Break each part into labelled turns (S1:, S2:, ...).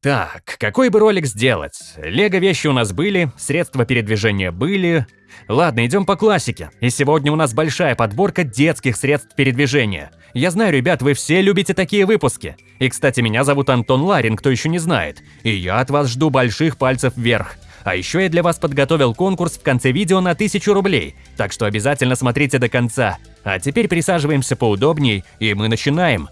S1: Так, какой бы ролик сделать? Лего вещи у нас были, средства передвижения были. Ладно, идем по классике. И сегодня у нас большая подборка детских средств передвижения. Я знаю, ребят, вы все любите такие выпуски. И, кстати, меня зовут Антон Ларин, кто еще не знает. И я от вас жду больших пальцев вверх. А еще я для вас подготовил конкурс в конце видео на 1000 рублей, так что обязательно смотрите до конца. А теперь присаживаемся поудобней, и мы начинаем.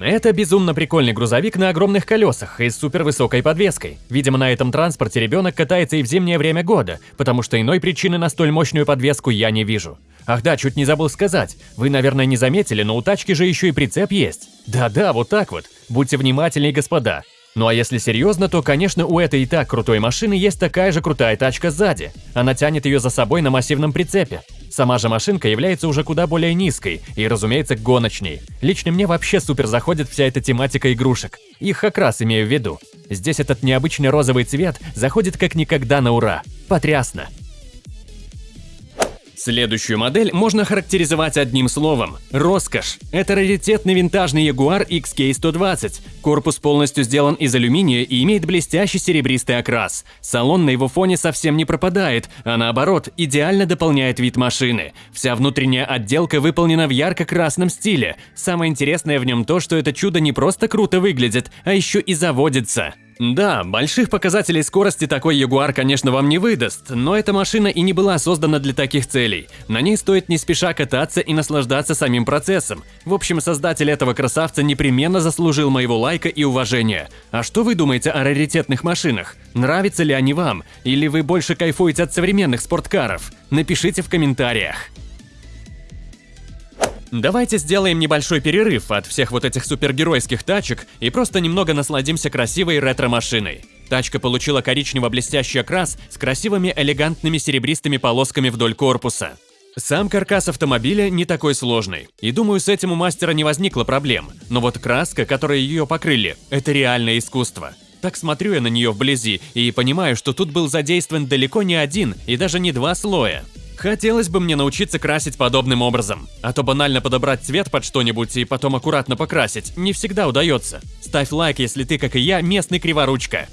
S1: Это безумно прикольный грузовик на огромных колесах и с супервысокой подвеской. Видимо, на этом транспорте ребенок катается и в зимнее время года, потому что иной причины на столь мощную подвеску я не вижу. Ах да, чуть не забыл сказать. Вы, наверное, не заметили, но у тачки же еще и прицеп есть. Да-да, вот так вот. Будьте внимательнее, господа. Ну а если серьезно, то, конечно, у этой и так крутой машины есть такая же крутая тачка сзади. Она тянет ее за собой на массивном прицепе. Сама же машинка является уже куда более низкой и, разумеется, гоночней. Лично мне вообще супер заходит вся эта тематика игрушек. Их окрас имею в виду. Здесь этот необычный розовый цвет заходит как никогда на ура. Потрясно. Следующую модель можно характеризовать одним словом – роскошь. Это раритетный винтажный Jaguar XK120. Корпус полностью сделан из алюминия и имеет блестящий серебристый окрас. Салон на его фоне совсем не пропадает, а наоборот, идеально дополняет вид машины. Вся внутренняя отделка выполнена в ярко-красном стиле. Самое интересное в нем то, что это чудо не просто круто выглядит, а еще и заводится. Да, больших показателей скорости такой Ягуар, конечно, вам не выдаст, но эта машина и не была создана для таких целей. На ней стоит не спеша кататься и наслаждаться самим процессом. В общем, создатель этого красавца непременно заслужил моего лайка и уважения. А что вы думаете о раритетных машинах? Нравятся ли они вам? Или вы больше кайфуете от современных спорткаров? Напишите в комментариях. Давайте сделаем небольшой перерыв от всех вот этих супергеройских тачек и просто немного насладимся красивой ретро-машиной. Тачка получила коричнево-блестящий окрас с красивыми элегантными серебристыми полосками вдоль корпуса. Сам каркас автомобиля не такой сложный, и думаю, с этим у мастера не возникло проблем. Но вот краска, которой ее покрыли, это реальное искусство. Так смотрю я на нее вблизи и понимаю, что тут был задействован далеко не один и даже не два слоя. Хотелось бы мне научиться красить подобным образом. А то банально подобрать цвет под что-нибудь и потом аккуратно покрасить не всегда удается. Ставь лайк, если ты, как и я, местный криворучка.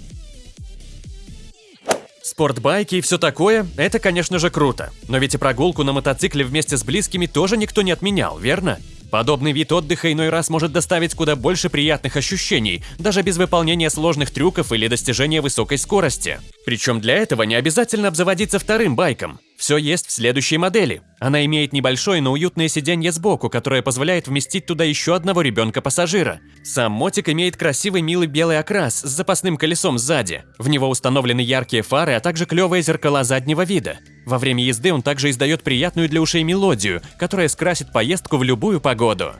S1: Спортбайки и все такое – это, конечно же, круто. Но ведь и прогулку на мотоцикле вместе с близкими тоже никто не отменял, верно? Подобный вид отдыха иной раз может доставить куда больше приятных ощущений, даже без выполнения сложных трюков или достижения высокой скорости. Причем для этого не обязательно обзаводиться вторым байком. Все есть в следующей модели. Она имеет небольшое, но уютное сиденье сбоку, которое позволяет вместить туда еще одного ребенка-пассажира. Сам мотик имеет красивый милый белый окрас с запасным колесом сзади. В него установлены яркие фары, а также клевые зеркала заднего вида. Во время езды он также издает приятную для ушей мелодию, которая скрасит поездку в любую погоду.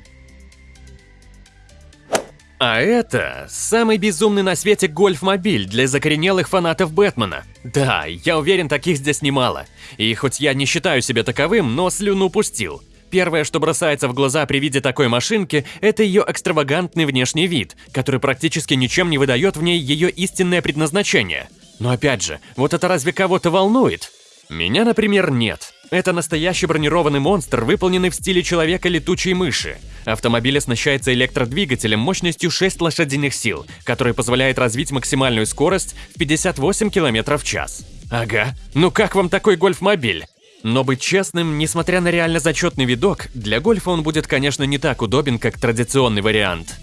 S1: А это самый безумный на свете гольф-мобиль для закоренелых фанатов Бэтмена. Да, я уверен, таких здесь немало. И хоть я не считаю себя таковым, но слюну пустил. Первое, что бросается в глаза при виде такой машинки, это ее экстравагантный внешний вид, который практически ничем не выдает в ней ее истинное предназначение. Но опять же, вот это разве кого-то волнует? Меня, например, нет. Это настоящий бронированный монстр, выполненный в стиле человека-летучей мыши. Автомобиль оснащается электродвигателем мощностью 6 лошадиных сил, который позволяет развить максимальную скорость в 58 км в час. Ага, ну как вам такой гольф-мобиль? Но быть честным, несмотря на реально зачетный видок, для гольфа он будет, конечно, не так удобен, как традиционный вариант.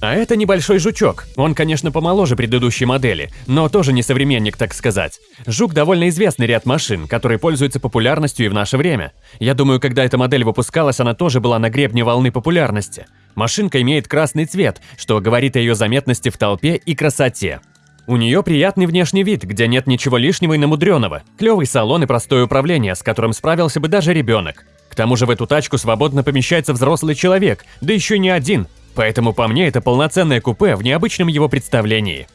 S1: А это небольшой жучок. Он, конечно, помоложе предыдущей модели, но тоже не современник, так сказать. Жук довольно известный ряд машин, которые пользуются популярностью и в наше время. Я думаю, когда эта модель выпускалась, она тоже была на гребне волны популярности. Машинка имеет красный цвет, что говорит о ее заметности в толпе и красоте. У нее приятный внешний вид, где нет ничего лишнего и намудренного. Клевый салон и простое управление, с которым справился бы даже ребенок. К тому же в эту тачку свободно помещается взрослый человек, да еще не один, Поэтому по мне это полноценное купе в необычном его представлении.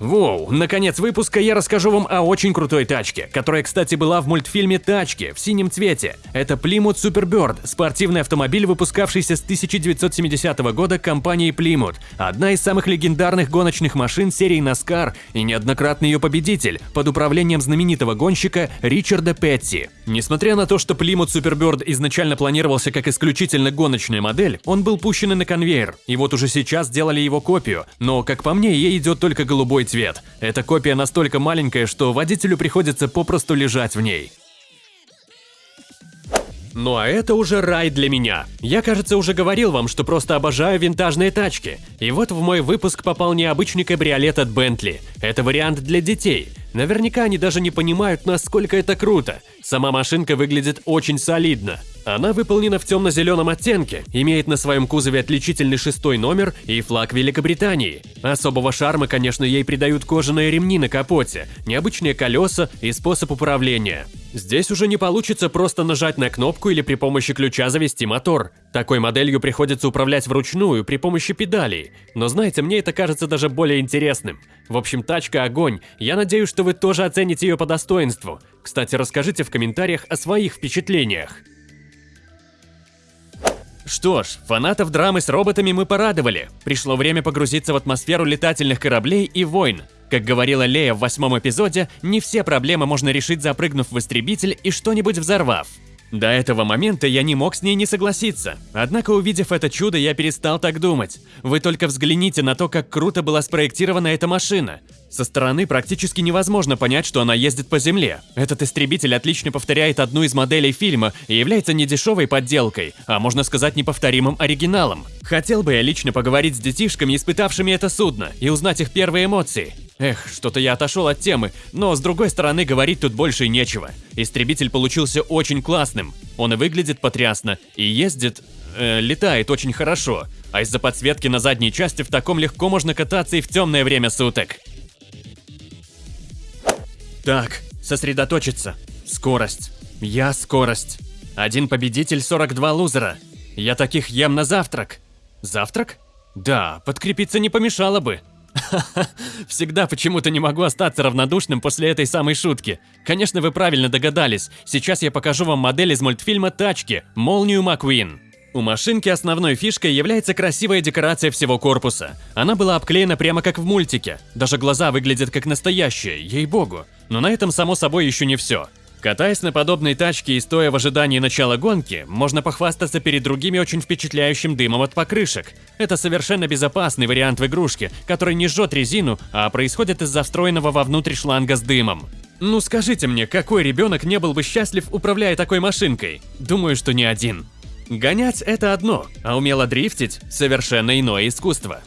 S1: Воу, наконец выпуска я расскажу вам о очень крутой тачке, которая, кстати, была в мультфильме «Тачки» в синем цвете. Это Plymouth Superbird, спортивный автомобиль, выпускавшийся с 1970 года компанией Plymouth. Одна из самых легендарных гоночных машин серии NASCAR и неоднократный ее победитель под управлением знаменитого гонщика Ричарда Петти. Несмотря на то, что Plymouth Superbird изначально планировался как исключительно гоночная модель, он был пущен на конвейер, и вот уже сейчас сделали его копию, но, как по мне, ей идет только голубой цвет. Эта копия настолько маленькая, что водителю приходится попросту лежать в ней. Ну а это уже рай для меня. Я, кажется, уже говорил вам, что просто обожаю винтажные тачки. И вот в мой выпуск попал необычный кабриолет от Bentley. Это вариант для детей. Наверняка они даже не понимают, насколько это круто. Сама машинка выглядит очень солидно. Она выполнена в темно-зеленом оттенке, имеет на своем кузове отличительный шестой номер и флаг Великобритании. Особого шарма, конечно, ей придают кожаные ремни на капоте, необычные колеса и способ управления. Здесь уже не получится просто нажать на кнопку или при помощи ключа завести мотор. Такой моделью приходится управлять вручную при помощи педалей. Но знаете, мне это кажется даже более интересным. В общем, тачка огонь. Я надеюсь, что вы тоже оцените ее по достоинству. Кстати, расскажите в комментариях о своих впечатлениях. Что ж, фанатов драмы с роботами мы порадовали. Пришло время погрузиться в атмосферу летательных кораблей и войн. Как говорила Лея в восьмом эпизоде, не все проблемы можно решить запрыгнув в истребитель и что-нибудь взорвав. До этого момента я не мог с ней не согласиться. Однако, увидев это чудо, я перестал так думать. Вы только взгляните на то, как круто была спроектирована эта машина. Со стороны практически невозможно понять, что она ездит по земле. Этот истребитель отлично повторяет одну из моделей фильма и является не дешевой подделкой, а можно сказать неповторимым оригиналом. Хотел бы я лично поговорить с детишками, испытавшими это судно, и узнать их первые эмоции. Эх, что-то я отошел от темы, но с другой стороны говорить тут больше нечего. Истребитель получился очень классным. Он и выглядит потрясно, и ездит... Э, летает очень хорошо. А из-за подсветки на задней части в таком легко можно кататься и в темное время суток. Так, сосредоточиться. Скорость. Я скорость. Один победитель, 42 лузера. Я таких ем на завтрак. Завтрак? Да, подкрепиться не помешало бы. Всегда почему-то не могу остаться равнодушным после этой самой шутки. Конечно, вы правильно догадались. Сейчас я покажу вам модель из мультфильма «Тачки» – Молнию Маквин. У машинки основной фишкой является красивая декорация всего корпуса. Она была обклеена прямо как в мультике. Даже глаза выглядят как настоящие, ей-богу. Но на этом, само собой, еще не все. Катаясь на подобной тачке и стоя в ожидании начала гонки, можно похвастаться перед другими очень впечатляющим дымом от покрышек. Это совершенно безопасный вариант в игрушке, который не жжет резину, а происходит из-за встроенного вовнутрь шланга с дымом. Ну скажите мне, какой ребенок не был бы счастлив, управляя такой машинкой? Думаю, что не один. Гонять – это одно, а умело дрифтить – совершенно иное искусство.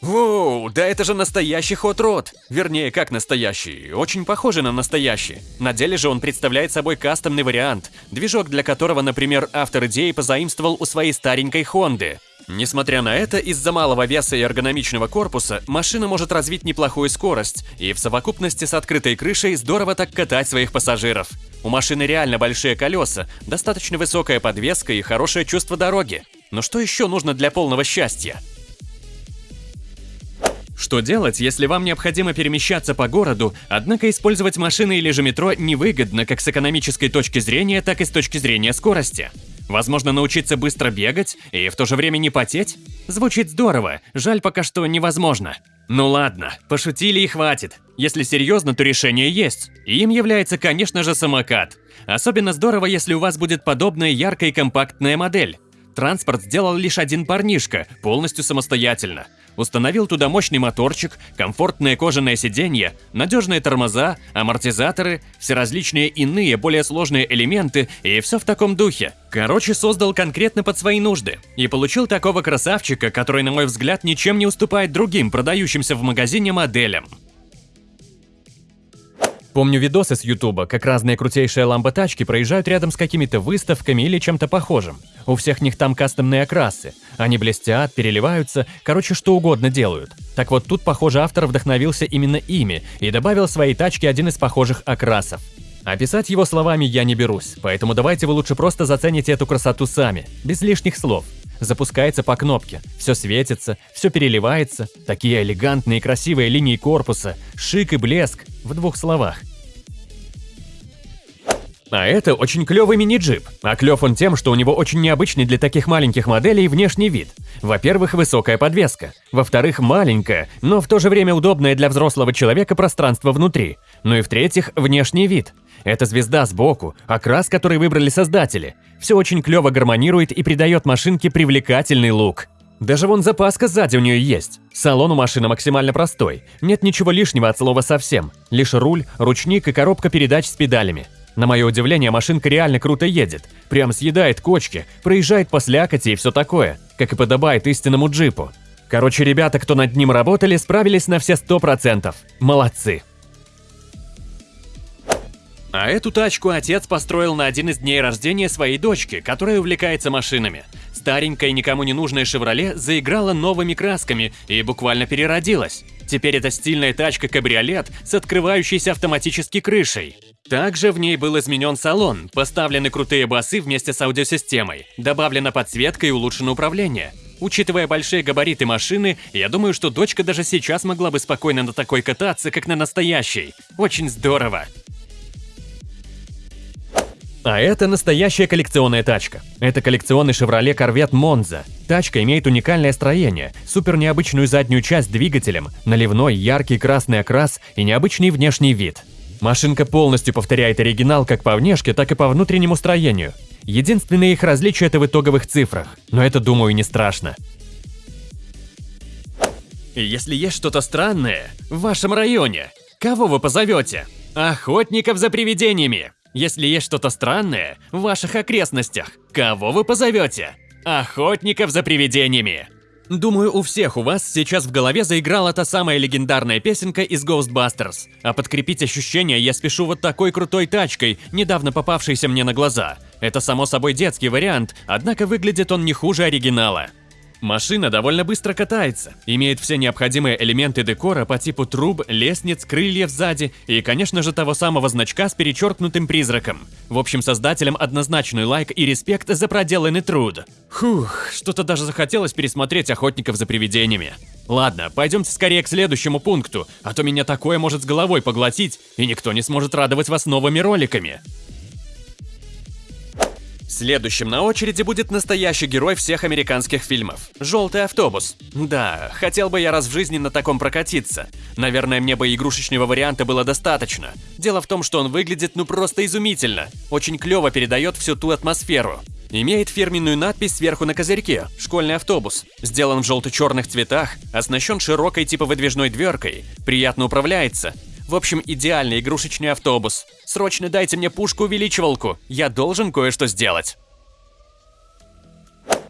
S1: Воу, да это же настоящий хот-род! Вернее, как настоящий, очень похожий на настоящий. На деле же он представляет собой кастомный вариант, движок для которого, например, автор идеи позаимствовал у своей старенькой Хонды. Несмотря на это, из-за малого веса и эргономичного корпуса, машина может развить неплохую скорость и в совокупности с открытой крышей здорово так катать своих пассажиров. У машины реально большие колеса, достаточно высокая подвеска и хорошее чувство дороги. Но что еще нужно для полного счастья? Что делать, если вам необходимо перемещаться по городу, однако использовать машины или же метро невыгодно как с экономической точки зрения, так и с точки зрения скорости? Возможно, научиться быстро бегать и в то же время не потеть? Звучит здорово, жаль пока что невозможно. Ну ладно, пошутили и хватит. Если серьезно, то решение есть. им является, конечно же, самокат. Особенно здорово, если у вас будет подобная яркая и компактная модель. Транспорт сделал лишь один парнишка, полностью самостоятельно. Установил туда мощный моторчик, комфортное кожаное сиденье, надежные тормоза, амортизаторы, все различные иные, более сложные элементы и все в таком духе. Короче, создал конкретно под свои нужды. И получил такого красавчика, который, на мой взгляд, ничем не уступает другим продающимся в магазине моделям. Помню видосы с ютуба, как разные крутейшие ламботачки проезжают рядом с какими-то выставками или чем-то похожим. У всех них там кастомные окрасы. Они блестят, переливаются, короче, что угодно делают. Так вот тут, похоже, автор вдохновился именно ими и добавил своей тачке один из похожих окрасов. Описать его словами я не берусь, поэтому давайте вы лучше просто зацените эту красоту сами, без лишних слов. Запускается по кнопке. Все светится, все переливается. Такие элегантные и красивые линии корпуса, шик и блеск, в двух словах. А это очень клевый мини-джип. А клев он тем, что у него очень необычный для таких маленьких моделей внешний вид. Во-первых, высокая подвеска. Во-вторых, маленькая, но в то же время удобное для взрослого человека пространство внутри. Ну и в-третьих, внешний вид. Это звезда сбоку, окрас, который выбрали создатели. Все очень клево гармонирует и придает машинке привлекательный лук. Даже вон запаска сзади у нее есть. Салон у машины максимально простой. Нет ничего лишнего от слова совсем. Лишь руль, ручник и коробка передач с педалями. На мое удивление, машинка реально круто едет. Прям съедает кочки, проезжает по слякоти и все такое, как и подобает истинному джипу. Короче, ребята, кто над ним работали, справились на все 100%. Молодцы. А эту тачку отец построил на один из дней рождения своей дочки, которая увлекается машинами. Старенькая никому не нужная «Шевроле» заиграла новыми красками и буквально переродилась. Теперь это стильная тачка-кабриолет с открывающейся автоматически крышей. Также в ней был изменен салон, поставлены крутые басы вместе с аудиосистемой, добавлена подсветка и улучшено управление. Учитывая большие габариты машины, я думаю, что дочка даже сейчас могла бы спокойно на такой кататься, как на настоящей. Очень здорово. А это настоящая коллекционная тачка. Это коллекционный Chevrolet Corvette Monza. Тачка имеет уникальное строение, супер необычную заднюю часть двигателем, наливной яркий красный окрас и необычный внешний вид. Машинка полностью повторяет оригинал как по внешке, так и по внутреннему строению. Единственное их различие – это в итоговых цифрах, но это, думаю, не страшно. Если есть что-то странное в вашем районе, кого вы позовете? Охотников за привидениями! Если есть что-то странное в ваших окрестностях, кого вы позовете? Охотников за привидениями! Думаю, у всех у вас сейчас в голове заиграла та самая легендарная песенка из Ghostbusters. А подкрепить ощущения я спешу вот такой крутой тачкой, недавно попавшейся мне на глаза. Это само собой детский вариант, однако выглядит он не хуже оригинала. Машина довольно быстро катается, имеет все необходимые элементы декора по типу труб, лестниц, крыльев сзади и, конечно же, того самого значка с перечеркнутым призраком. В общем, создателям однозначный лайк и респект за проделанный труд. Фух, что-то даже захотелось пересмотреть «Охотников за привидениями». Ладно, пойдемте скорее к следующему пункту, а то меня такое может с головой поглотить, и никто не сможет радовать вас новыми роликами. Следующим на очереди будет настоящий герой всех американских фильмов – «Желтый автобус». Да, хотел бы я раз в жизни на таком прокатиться. Наверное, мне бы игрушечного варианта было достаточно. Дело в том, что он выглядит ну просто изумительно. Очень клево передает всю ту атмосферу. Имеет фирменную надпись сверху на козырьке «Школьный автобус». Сделан в желто-черных цветах, оснащен широкой типа выдвижной дверкой, приятно управляется, в общем, идеальный игрушечный автобус. Срочно дайте мне пушку-увеличивалку, я должен кое-что сделать.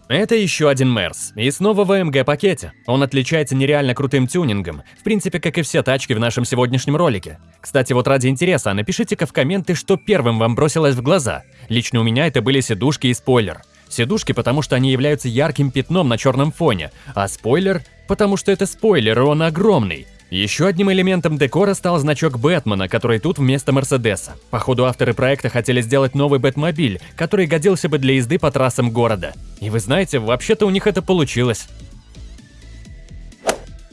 S1: Это еще один Мерс, и снова в AMG-пакете. Он отличается нереально крутым тюнингом, в принципе, как и все тачки в нашем сегодняшнем ролике. Кстати, вот ради интереса, напишите-ка в комменты, что первым вам бросилось в глаза. Лично у меня это были сидушки и спойлер. Сидушки, потому что они являются ярким пятном на черном фоне, а спойлер, потому что это спойлер, и он огромный. Еще одним элементом декора стал значок Бэтмена, который тут вместо Мерседеса. Походу, авторы проекта хотели сделать новый Бэтмобиль, который годился бы для езды по трассам города. И вы знаете, вообще-то у них это получилось.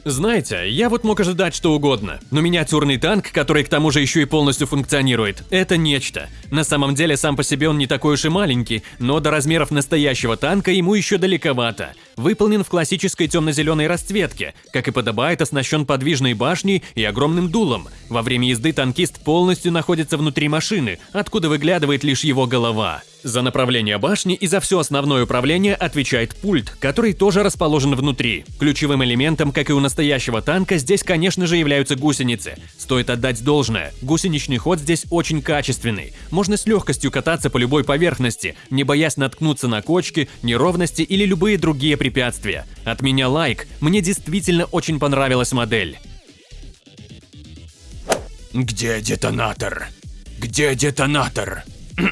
S1: Знаете, я вот мог ожидать что угодно, но миниатюрный танк, который к тому же еще и полностью функционирует, это нечто. На самом деле сам по себе он не такой уж и маленький, но до размеров настоящего танка ему еще далековато. Выполнен в классической темно-зеленой расцветке, как и подобает, оснащен подвижной башней и огромным дулом. Во время езды танкист полностью находится внутри машины, откуда выглядывает лишь его голова. За направление башни и за все основное управление отвечает пульт, который тоже расположен внутри. Ключевым элементом, как и у настоящего танка, здесь, конечно же, являются гусеницы. Стоит отдать должное, гусеничный ход здесь очень качественный. Можно с легкостью кататься по любой поверхности, не боясь наткнуться на кочки, неровности или любые другие препятствия. От меня лайк, мне действительно очень понравилась модель.
S2: Где детонатор? Где детонатор?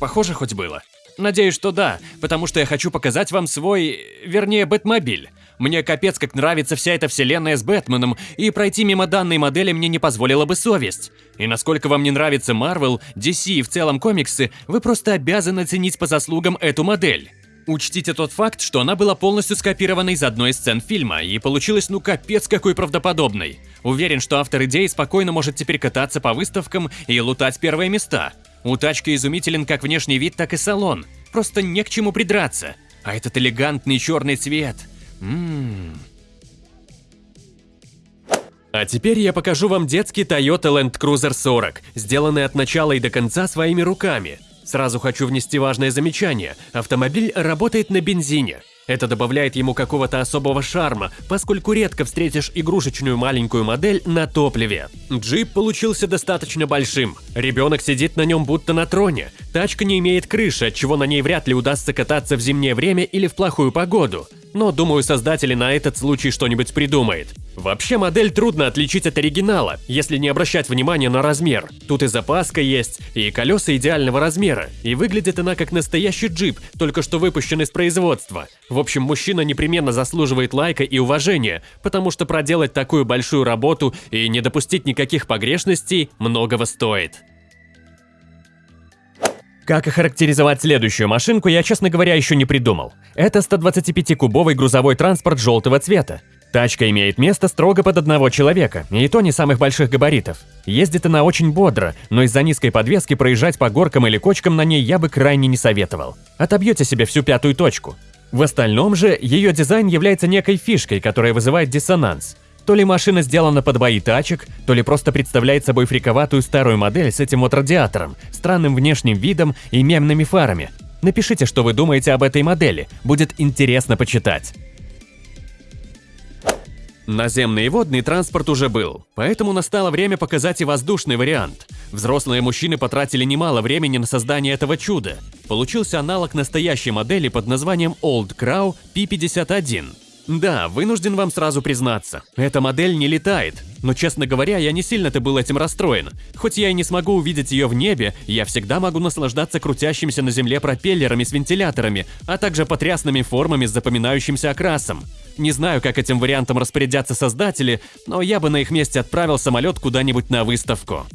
S1: Похоже хоть было. Надеюсь, что да, потому что я хочу показать вам свой, вернее, Бэтмобиль. Мне капец как нравится вся эта вселенная с Бэтменом, и пройти мимо данной модели мне не позволила бы совесть. И насколько вам не нравится Marvel, DC и в целом комиксы, вы просто обязаны ценить по заслугам эту модель. Учтите тот факт, что она была полностью скопирована из одной из сцен фильма и получилась ну капец какой правдоподобной. Уверен, что автор идеи спокойно может теперь кататься по выставкам и лутать первые места. У тачки изумителен как внешний вид, так и салон. Просто не к чему придраться. А этот элегантный черный цвет. Ммм. А теперь я покажу вам детский Toyota Land Cruiser 40, сделанный от начала и до конца своими руками. Сразу хочу внести важное замечание. Автомобиль работает на бензине. Это добавляет ему какого-то особого шарма, поскольку редко встретишь игрушечную маленькую модель на топливе. Джип получился достаточно большим. Ребенок сидит на нем будто на троне. Тачка не имеет крыши, отчего на ней вряд ли удастся кататься в зимнее время или в плохую погоду. Но думаю, создатели на этот случай что-нибудь придумают. Вообще модель трудно отличить от оригинала, если не обращать внимания на размер. Тут и запаска есть, и колеса идеального размера, и выглядит она как настоящий джип, только что выпущен из производства. В общем, мужчина непременно заслуживает лайка и уважения, потому что проделать такую большую работу и не допустить никаких погрешностей многого стоит. Как охарактеризовать следующую машинку, я, честно говоря, еще не придумал. Это 125-кубовый грузовой транспорт желтого цвета. Тачка имеет место строго под одного человека, и то не самых больших габаритов. Ездит она очень бодро, но из-за низкой подвески проезжать по горкам или кочкам на ней я бы крайне не советовал. Отобьете себе всю пятую точку. В остальном же, ее дизайн является некой фишкой, которая вызывает диссонанс. То ли машина сделана под бои тачек, то ли просто представляет собой фриковатую старую модель с этим вот радиатором, странным внешним видом и мемными фарами. Напишите, что вы думаете об этой модели, будет интересно почитать. Наземный и водный транспорт уже был, поэтому настало время показать и воздушный вариант. Взрослые мужчины потратили немало времени на создание этого чуда. Получился аналог настоящей модели под названием Old Crow P51. Да, вынужден вам сразу признаться, эта модель не летает, но, честно говоря, я не сильно-то был этим расстроен. Хоть я и не смогу увидеть ее в небе, я всегда могу наслаждаться крутящимися на земле пропеллерами с вентиляторами, а также потрясными формами с запоминающимся окрасом. Не знаю, как этим вариантом распорядятся создатели, но я бы на их месте отправил самолет куда-нибудь на выставку.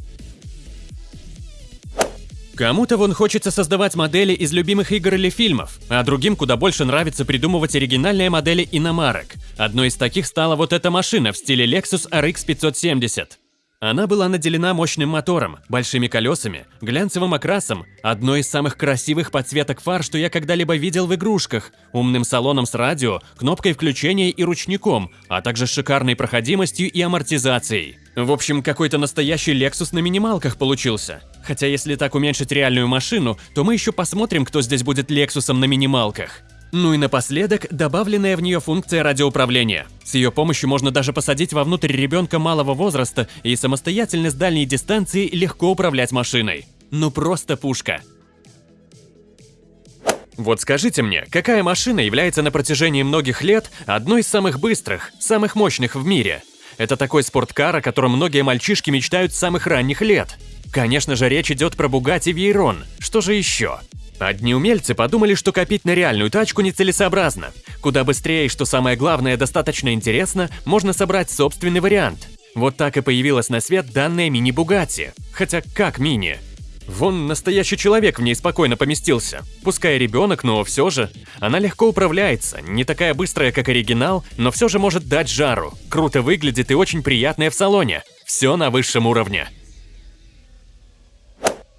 S1: Кому-то вон хочется создавать модели из любимых игр или фильмов, а другим куда больше нравится придумывать оригинальные модели иномарок. Одной из таких стала вот эта машина в стиле Lexus RX 570. Она была наделена мощным мотором, большими колесами, глянцевым окрасом, одной из самых красивых подсветок фар, что я когда-либо видел в игрушках, умным салоном с радио, кнопкой включения и ручником, а также шикарной проходимостью и амортизацией. В общем, какой-то настоящий Lexus на минималках получился. Хотя если так уменьшить реальную машину, то мы еще посмотрим, кто здесь будет Лексусом на минималках. Ну и напоследок, добавленная в нее функция радиоуправления. С ее помощью можно даже посадить вовнутрь ребенка малого возраста и самостоятельно с дальней дистанции легко управлять машиной. Ну просто пушка. Вот скажите мне, какая машина является на протяжении многих лет одной из самых быстрых, самых мощных в мире? Это такой спорткар, о котором многие мальчишки мечтают с самых ранних лет. Конечно же, речь идет про Bugatti Veyron. Что же еще? Одни умельцы подумали, что копить на реальную тачку нецелесообразно. Куда быстрее и, что самое главное, достаточно интересно, можно собрать собственный вариант. Вот так и появилась на свет данная мини-Бугатти. Хотя как мини? Вон настоящий человек в ней спокойно поместился. Пускай ребенок, но все же. Она легко управляется, не такая быстрая, как оригинал, но все же может дать жару. Круто выглядит и очень приятная в салоне. Все на высшем уровне.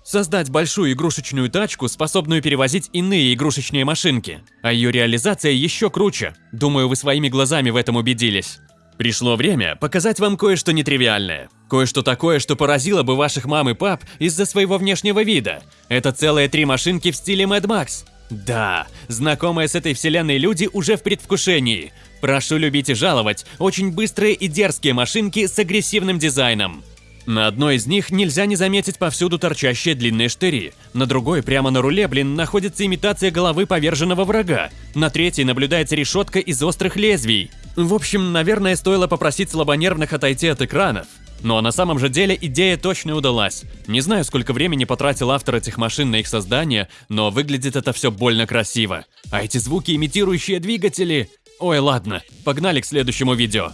S1: Создать большую игрушечную тачку, способную перевозить иные игрушечные машинки. А ее реализация еще круче. Думаю, вы своими глазами в этом убедились. Пришло время показать вам кое-что нетривиальное. Кое-что такое, что поразило бы ваших мам и пап из-за своего внешнего вида. Это целые три машинки в стиле Mad Max. Да, знакомые с этой вселенной люди уже в предвкушении. Прошу любить и жаловать, очень быстрые и дерзкие машинки с агрессивным дизайном. На одной из них нельзя не заметить повсюду торчащие длинные штыри. На другой, прямо на руле, блин, находится имитация головы поверженного врага. На третьей наблюдается решетка из острых лезвий. В общем, наверное, стоило попросить слабонервных отойти от экранов. Но на самом же деле идея точно удалась. Не знаю, сколько времени потратил автор этих машин на их создание, но выглядит это все больно красиво. А эти звуки, имитирующие двигатели... Ой, ладно, погнали к следующему видео.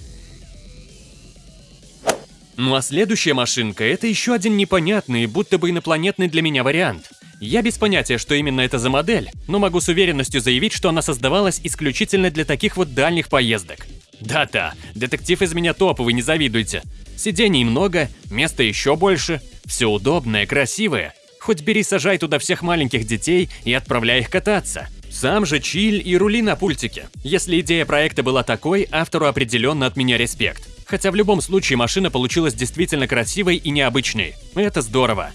S1: Ну а следующая машинка – это еще один непонятный, будто бы инопланетный для меня вариант. Я без понятия, что именно это за модель, но могу с уверенностью заявить, что она создавалась исключительно для таких вот дальних поездок. Да-да, детектив из меня топовый, не завидуйте. Сидений много, места еще больше, все удобное, красивое. Хоть бери сажай туда всех маленьких детей и отправляй их кататься. Сам же чиль и рули на пультике. Если идея проекта была такой, автору определенно от меня респект. Хотя в любом случае машина получилась действительно красивой и необычной. Это здорово.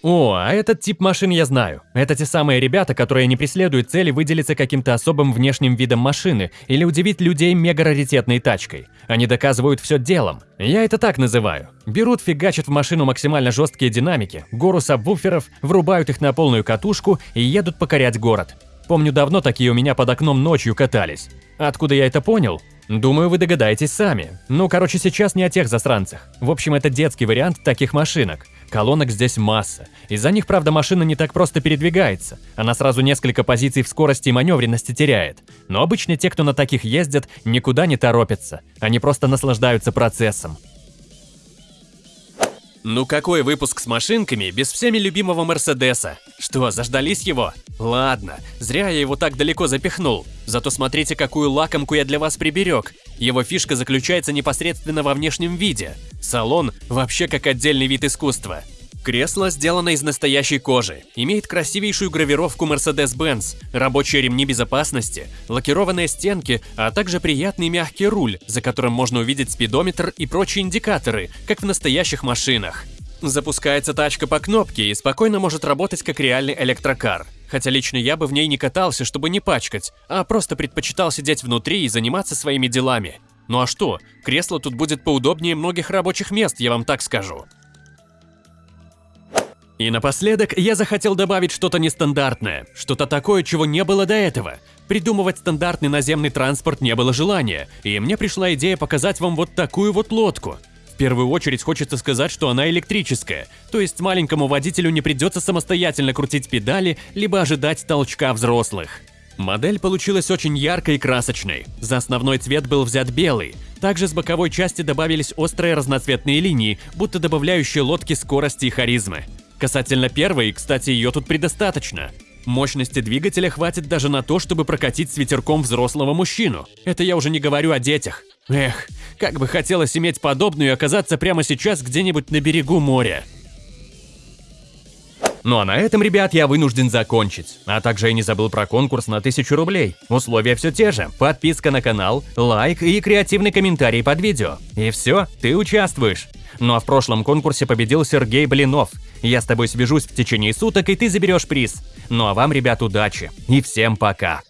S1: О, а этот тип машин я знаю. Это те самые ребята, которые не преследуют цели выделиться каким-то особым внешним видом машины или удивить людей мега-раритетной тачкой. Они доказывают все делом. Я это так называю. Берут, фигачат в машину максимально жесткие динамики, гору сабвуферов, врубают их на полную катушку и едут покорять город. Помню, давно такие у меня под окном ночью катались. Откуда я это понял? Думаю, вы догадаетесь сами. Ну, короче, сейчас не о тех засранцах. В общем, это детский вариант таких машинок. Колонок здесь масса. Из-за них, правда, машина не так просто передвигается. Она сразу несколько позиций в скорости и маневренности теряет. Но обычно те, кто на таких ездят, никуда не торопятся. Они просто наслаждаются процессом. Ну какой выпуск с машинками без всеми любимого Мерседеса? Что, заждались его? Ладно, зря я его так далеко запихнул. Зато смотрите, какую лакомку я для вас приберег. Его фишка заключается непосредственно во внешнем виде. Салон вообще как отдельный вид искусства. Кресло сделано из настоящей кожи, имеет красивейшую гравировку Mercedes-Benz, рабочие ремни безопасности, лакированные стенки, а также приятный мягкий руль, за которым можно увидеть спидометр и прочие индикаторы, как в настоящих машинах. Запускается тачка по кнопке и спокойно может работать как реальный электрокар. Хотя лично я бы в ней не катался, чтобы не пачкать, а просто предпочитал сидеть внутри и заниматься своими делами. Ну а что, кресло тут будет поудобнее многих рабочих мест, я вам так скажу. И напоследок я захотел добавить что-то нестандартное, что-то такое, чего не было до этого. Придумывать стандартный наземный транспорт не было желания, и мне пришла идея показать вам вот такую вот лодку. В первую очередь хочется сказать, что она электрическая, то есть маленькому водителю не придется самостоятельно крутить педали, либо ожидать толчка взрослых. Модель получилась очень яркой и красочной. За основной цвет был взят белый. Также с боковой части добавились острые разноцветные линии, будто добавляющие лодке скорости и харизмы. Касательно первой, кстати, ее тут предостаточно. Мощности двигателя хватит даже на то, чтобы прокатить с ветерком взрослого мужчину. Это я уже не говорю о детях. Эх, как бы хотелось иметь подобную и оказаться прямо сейчас где-нибудь на берегу моря. Ну а на этом, ребят, я вынужден закончить. А также я не забыл про конкурс на 1000 рублей. Условия все те же. Подписка на канал, лайк и креативный комментарий под видео. И все, ты участвуешь. Ну а в прошлом конкурсе победил Сергей Блинов. Я с тобой свяжусь в течение суток, и ты заберешь приз. Ну а вам, ребят, удачи. И всем пока.